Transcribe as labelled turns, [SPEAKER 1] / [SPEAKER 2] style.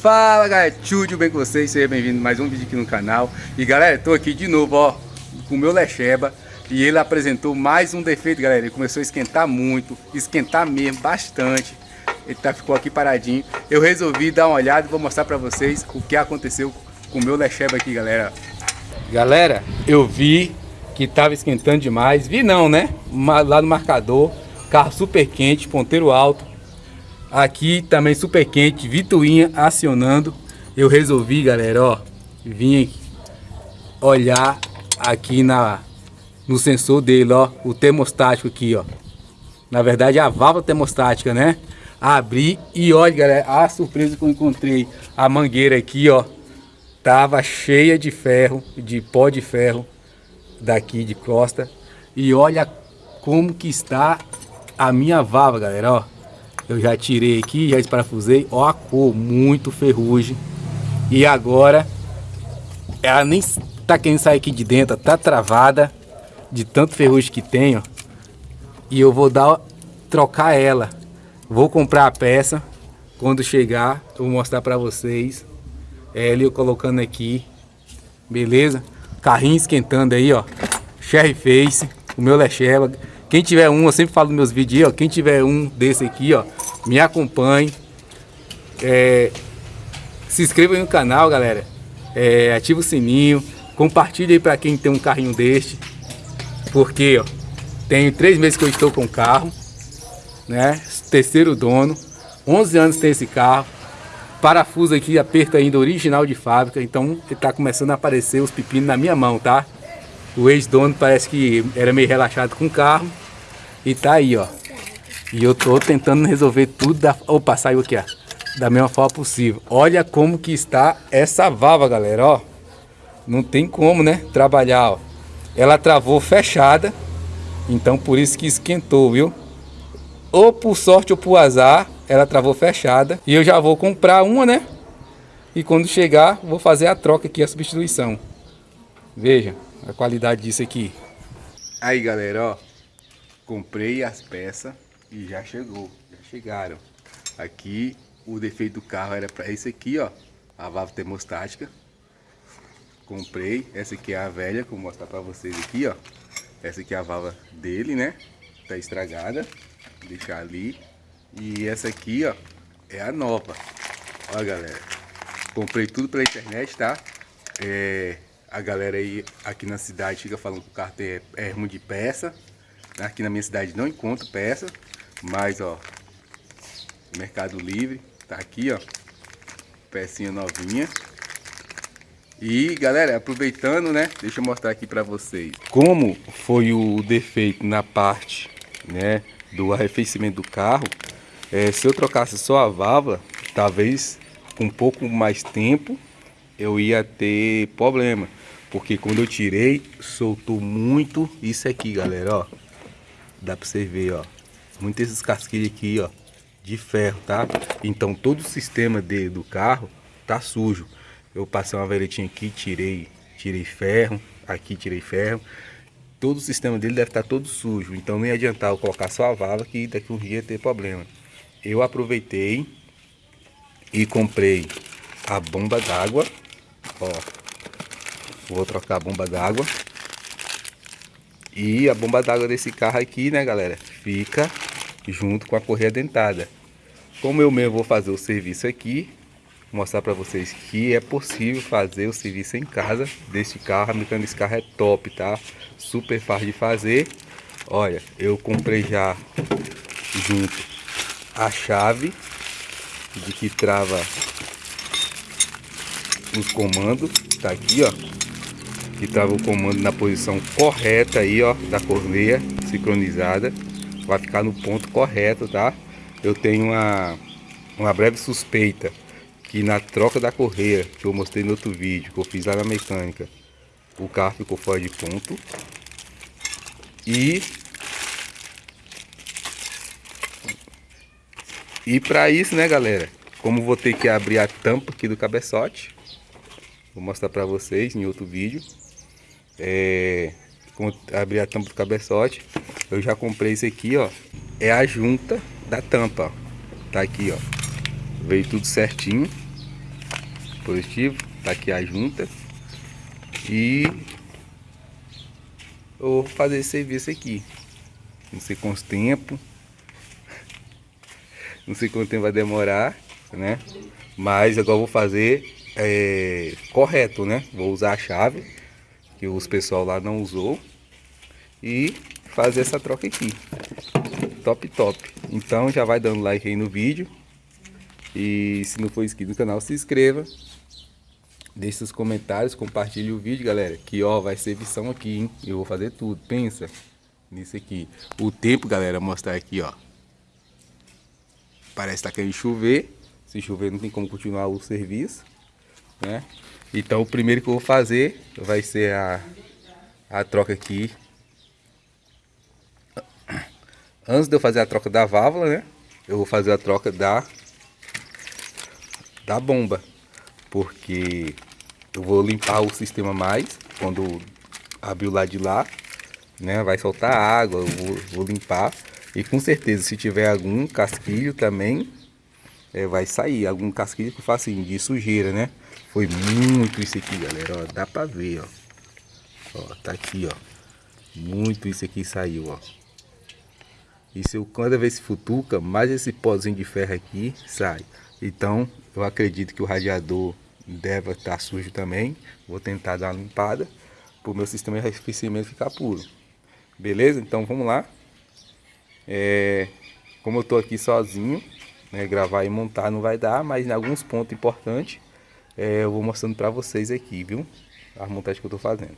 [SPEAKER 1] Fala galera, tudo bem com vocês? Seja bem-vindo a mais um vídeo aqui no canal. E galera, tô aqui de novo, ó, com o meu Lecheba. E ele apresentou mais um defeito, galera. Ele começou a esquentar muito, esquentar mesmo, bastante. Ele tá, ficou aqui paradinho. Eu resolvi dar uma olhada e vou mostrar pra vocês o que aconteceu com o meu Lecheba aqui, galera. Galera, eu vi que tava esquentando demais. Vi não, né? Lá no marcador Carro super quente, ponteiro alto Aqui também super quente, Vituinha acionando. Eu resolvi, galera, ó, vim olhar aqui na, no sensor dele, ó, o termostático aqui, ó. Na verdade, a válvula termostática, né? Abri e olha, galera, a surpresa que eu encontrei. A mangueira aqui, ó, tava cheia de ferro, de pó de ferro daqui de costa. E olha como que está a minha válvula, galera, ó. Eu já tirei aqui, já esparafusei. Ó a cor, muito ferrugem. E agora, ela nem tá querendo sair aqui de dentro, tá travada de tanto ferrugem que tem, ó. E eu vou dar, trocar ela. Vou comprar a peça. Quando chegar, eu vou mostrar pra vocês. É, eu colocando aqui. Beleza? Carrinho esquentando aí, ó. Cherry Face, o meu Lecheva. Quem tiver um, eu sempre falo nos meus vídeos, ó. Quem tiver um desse aqui, ó me acompanhe. É, se inscreva no canal, galera. É, ativa o sininho. Compartilhe aí para quem tem um carrinho deste. Porque, ó, tenho três meses que eu estou com o carro. Né? Terceiro dono. 11 anos tem esse carro. Parafuso aqui, aperto ainda original de fábrica. Então, ele tá começando a aparecer os pepinos na minha mão, tá? O ex-dono parece que era meio relaxado com o carro. E tá aí, ó. E eu tô tentando resolver tudo da... Opa, saiu aqui, ó. Da mesma forma possível. Olha como que está essa válvula, galera, ó. Não tem como, né? Trabalhar, ó. Ela travou fechada. Então, por isso que esquentou, viu? Ou por sorte ou por azar, ela travou fechada. E eu já vou comprar uma, né? E quando chegar, vou fazer a troca aqui, a substituição. Veja a qualidade disso aqui. Aí, galera, ó. Comprei as peças e já chegou, já chegaram. Aqui o defeito do carro era para esse aqui, ó, a válvula termostática. Comprei, essa aqui é a velha, que eu vou mostrar para vocês aqui, ó. Essa aqui é a válvula dele, né? Tá estragada, vou deixar ali. E essa aqui, ó, é a nova. Ó, galera, comprei tudo pela internet, tá? É, a galera aí aqui na cidade fica falando que o carro é, é ruim de peça. Aqui na minha cidade não encontro peça. Mas, ó, Mercado Livre, tá aqui, ó, pecinha novinha. E, galera, aproveitando, né, deixa eu mostrar aqui pra vocês como foi o defeito na parte, né, do arrefecimento do carro. É, se eu trocasse só a válvula, talvez com um pouco mais tempo eu ia ter problema. Porque quando eu tirei, soltou muito isso aqui, galera, ó. Dá pra você ver, ó muitos esses casquilhos aqui, ó, de ferro, tá? Então todo o sistema de, do carro tá sujo. Eu passei uma veretinha aqui, tirei, tirei ferro, aqui tirei ferro. Todo o sistema dele deve estar tá todo sujo, então nem adiantar eu colocar só a válvula que daqui um dia ter problema. Eu aproveitei e comprei a bomba d'água, ó. Vou trocar a bomba d'água. E a bomba d'água desse carro aqui, né, galera, fica junto com a correia dentada. Como eu mesmo vou fazer o serviço aqui, mostrar para vocês que é possível fazer o serviço em casa deste carro. A mecânica desse carro é top, tá? Super fácil de fazer. Olha, eu comprei já junto a chave de que trava os comandos. Tá aqui, ó. Que trava o comando na posição correta aí, ó, da correia sincronizada vai ficar no ponto correto, tá? Eu tenho uma, uma breve suspeita que na troca da correia, que eu mostrei no outro vídeo, que eu fiz lá na mecânica, o carro ficou fora de ponto. E E para isso, né, galera? Como vou ter que abrir a tampa aqui do cabeçote, vou mostrar para vocês em outro vídeo. É, abrir a tampa do cabeçote, eu já comprei esse aqui, ó. É a junta da tampa, ó. Tá aqui, ó. Veio tudo certinho. positivo, tá aqui a junta. E eu vou fazer esse serviço aqui. Não sei quanto tempo. Não sei quanto tempo vai demorar, né? Mas agora eu vou fazer é, correto, né? Vou usar a chave que os pessoal lá não usou e fazer essa troca aqui. Top, top. Então já vai dando like aí no vídeo. E se não for inscrito no canal, se inscreva. Deixe seus comentários, compartilhe o vídeo, galera. Que ó, vai ser edição aqui, hein? Eu vou fazer tudo. Pensa nisso aqui. O tempo, galera, mostrar aqui, ó. Parece que tá querendo chover. Se chover não tem como continuar o serviço, né? Então o primeiro que eu vou fazer vai ser a, a troca aqui. Antes de eu fazer a troca da válvula, né? Eu vou fazer a troca da da bomba. Porque eu vou limpar o sistema mais quando abrir o lado de lá, né? Vai soltar água, eu vou, vou limpar. E com certeza, se tiver algum casquilho também, é, vai sair. Algum casquilho que faça assim, de sujeira, né? Foi muito isso aqui, galera. Ó, dá pra ver, ó. Ó, tá aqui, ó. Muito isso aqui saiu, ó. E se eu cada vez futuca, mais esse pozinho de ferro aqui sai. Então, eu acredito que o radiador deve estar sujo também. Vou tentar dar uma limpada para o meu sistema de arrefecimento ficar puro. Beleza? Então vamos lá. É, como eu estou aqui sozinho, né, gravar e montar não vai dar, mas em alguns pontos importantes é, eu vou mostrando para vocês aqui, viu? A montagem que eu estou fazendo.